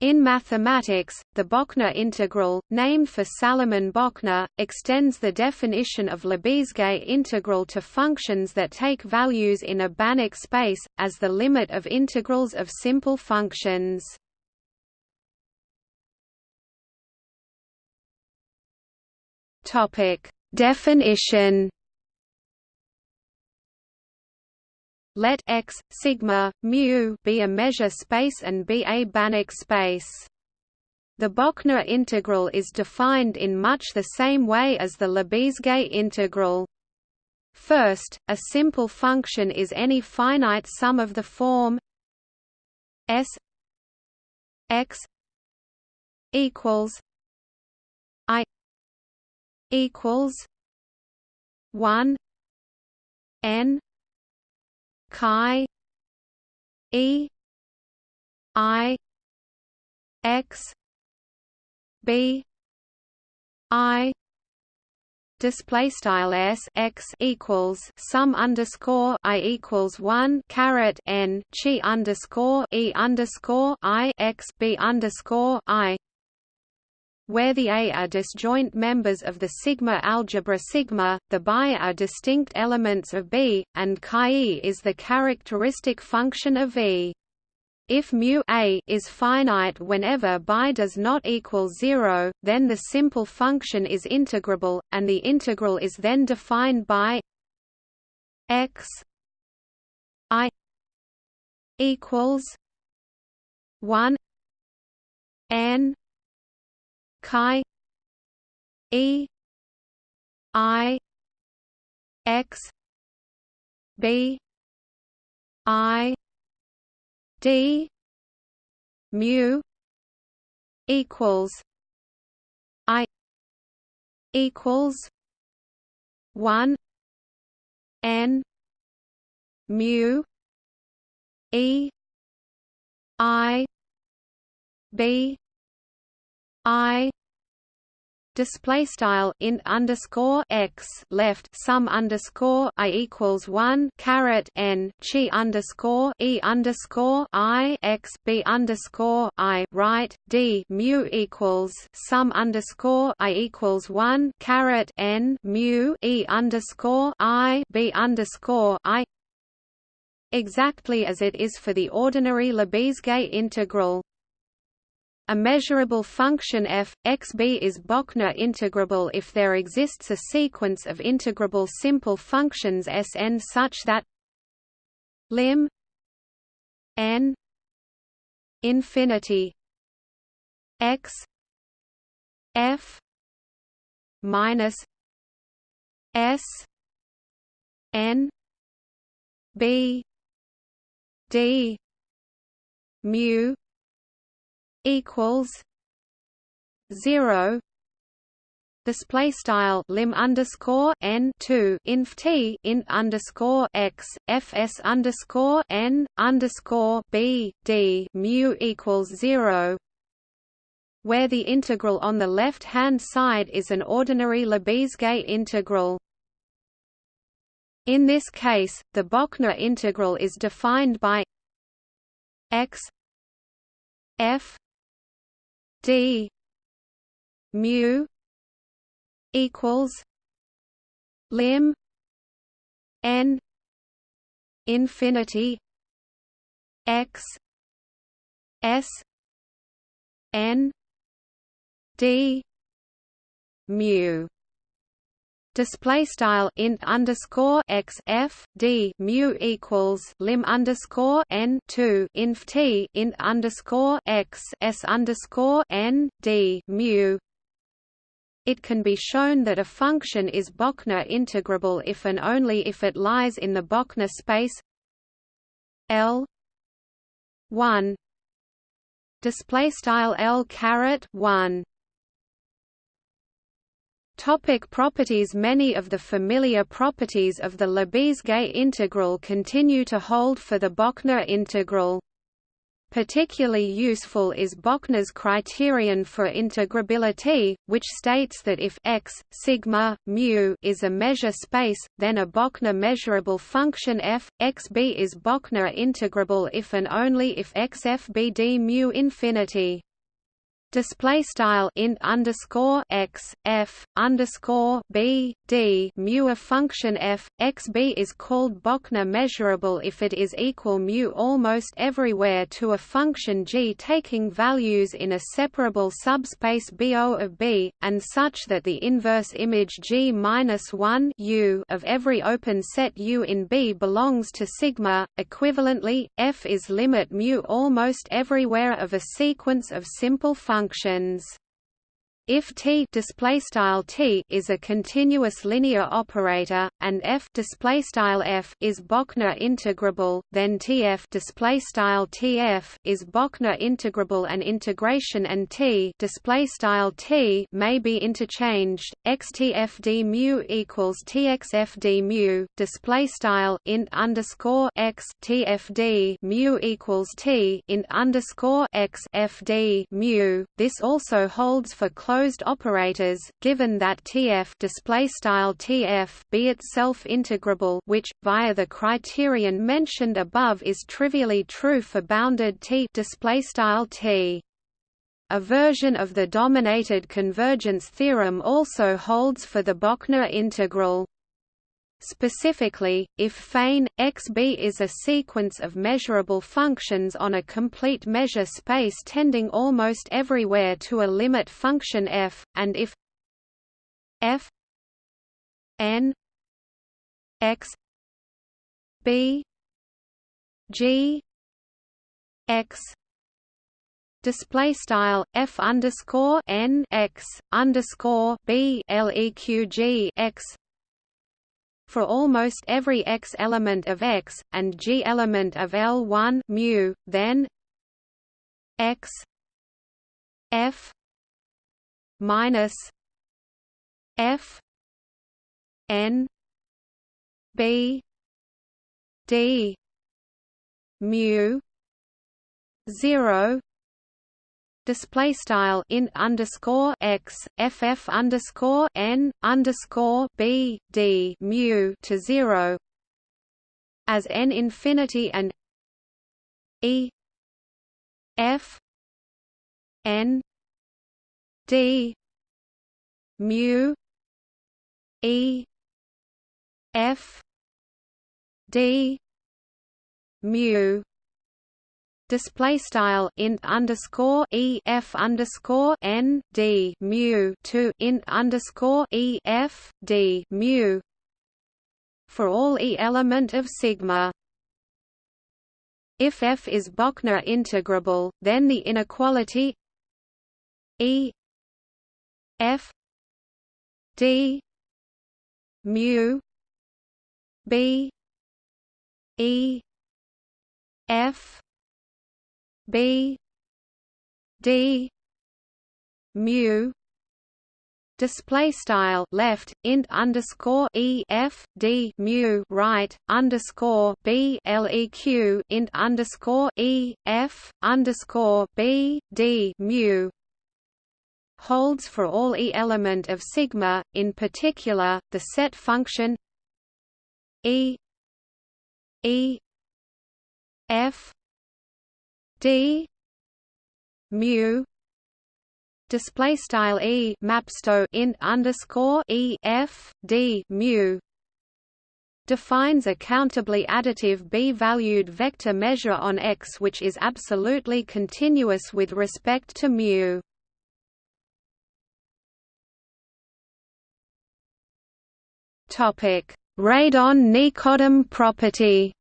In mathematics, the Bochner integral, named for Salomon Bochner, extends the definition of Lebesgue integral to functions that take values in a Banach space, as the limit of integrals of simple functions. Definition Let X, sigma, mu be a measure space and be a Banach space. The Bochner integral is defined in much the same way as the Lebesgue integral. First, a simple function is any finite sum of the form s x equals i equals 1 n chi e i x b i display style s x equals sum underscore i equals one caret n chi underscore e underscore i x b underscore i where the A are disjoint members of the sigma algebra sigma, the bi are distinct elements of B, and chi is the characteristic function of V. If mu a is finite whenever bi does not equal 0, then the simple function is integrable, and the integral is then defined by x i equals 1 n chi e i x b i d mu equals i equals 1 n mu e i b I display style int underscore x left sum underscore i equals one caret n chi underscore e underscore i x b underscore i right d mu equals sum underscore i equals one caret n mu e underscore i b underscore i. Exactly as it is for the ordinary Lebesgue integral a measurable function f, xb is Bochner integrable if there exists a sequence of integrable simple functions Sn such that lim n infinity x f minus s n b d mu equals zero display style lim underscore n to inf t int underscore x fs underscore n underscore b d mu equals zero where the integral on the left hand side is an ordinary Lebesgue integral. In this case, the Bochner integral is defined by x f d mu equals lim n infinity x s n d mu display style int underscore x f d mu equals lim underscore n to inf t int underscore x s underscore n d mu. It can be shown that a function is Bochner integrable if and only if it lies in the Bochner space L one display style L caret one Topic properties Many of the familiar properties of the Lebesgue integral continue to hold for the Bochner integral. Particularly useful is Bochner's criterion for integrability, which states that if x, sigma, mu is a measure space, then a Bochner measurable function f, xb is Bochner integrable if and only if xfbd mu infinity. Display style int underscore x f underscore b d mu a function f x b is called Bochner measurable if it is equal mu almost everywhere to a function g taking values in a separable subspace bo of b and such that the inverse image g minus one u of every open set u in b belongs to sigma. Equivalently, f is limit mu almost everywhere of a sequence of simple functions functions if T display style T is a continuous linear operator and F display style F is Bochner integrable, then TF display style TF is Bochner integrable and integration and T display style T may be interchanged. XTFD mu equals TXFD mu display style int underscore X TFD mu equals T int underscore X FD mu. This also holds for closed closed operators, given that TF display style TF be itself integrable, which via the criterion mentioned above is trivially true for bounded T display style T. A version of the dominated convergence theorem also holds for the Bochner integral. Specifically, if fein, xb is a sequence of measurable functions on a complete measure space tending almost everywhere to a limit function f, and if f n x b g x display style f underscore n x underscore b leq x for almost every x element of X, and G element of L1 mu, then X F minus F N B D mu zero display style in underscore x ff underscore n underscore b d mu to zero as n infinity and e f n d mu e f d mu display style int underscore e f underscore n d mu to int underscore e f d mu for all e element of sigma. If f is Bochner integrable, then the inequality e f d mu b e f B. D. mu. Display style left int underscore e f d mu right underscore b leq int underscore e f underscore b d mu. Holds for all e element of sigma, in particular the set function e e f d mu display style e mapsto int underscore e f d mu defines a countably additive b-valued vector measure on X which is absolutely continuous with respect to mu. Topic: Radon-Nikodym property.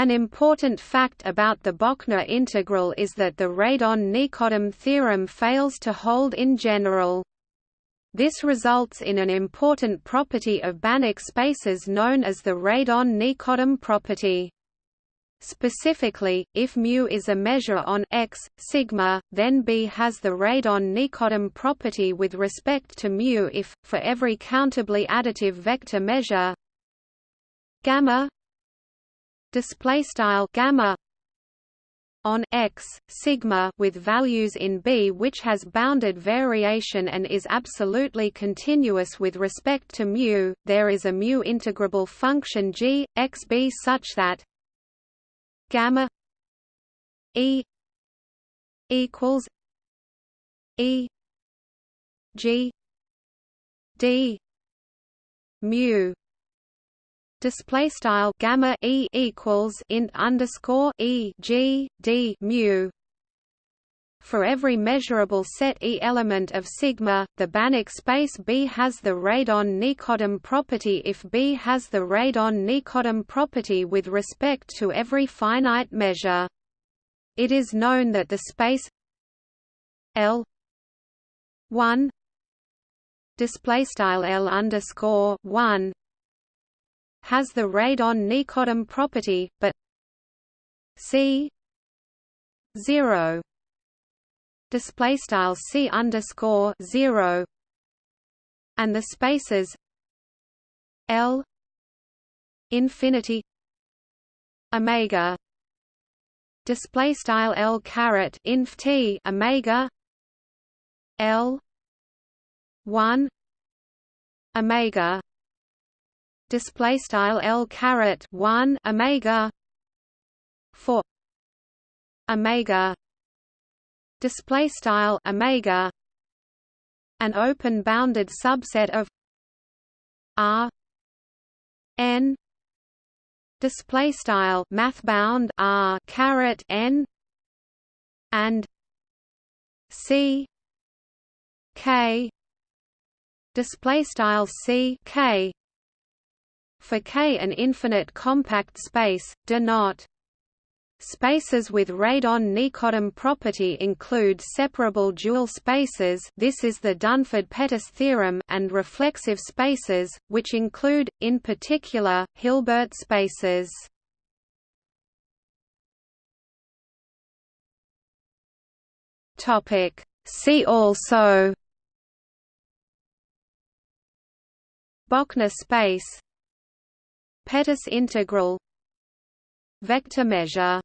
An important fact about the Bochner integral is that the Radon-Nikodym theorem fails to hold in general. This results in an important property of Banach spaces known as the Radon-Nikodym property. Specifically, if mu is a measure on x sigma, then B has the Radon-Nikodym property with respect to mu if, for every countably additive vector measure gamma display style gamma on x sigma with values in b which has bounded variation and is absolutely continuous with respect to mu there is a mu integrable function g x b such that gamma e equals E G D mu display style gamma e equals int underscore e g d mu for every measurable set E element of sigma, the Banach space B has the radon-Nikodym property if B has the radon-Nikodym property with respect to every finite measure. It is known that the space L 1 display style L underscore 1 has the radon-Nikodym property, but C 0 display style c underscore zero, and the spaces L infinity omega display style L caret inf t omega L one omega display style L caret one omega for omega display style omega an open bounded subset of r n display style math bound r caret n and c k display style c k for k an infinite compact space do not. Spaces with radon-Nikodym property include separable dual spaces this is the Dunford-Pettis theorem and reflexive spaces, which include, in particular, Hilbert spaces. See also. Bochner space Pettis integral Vector measure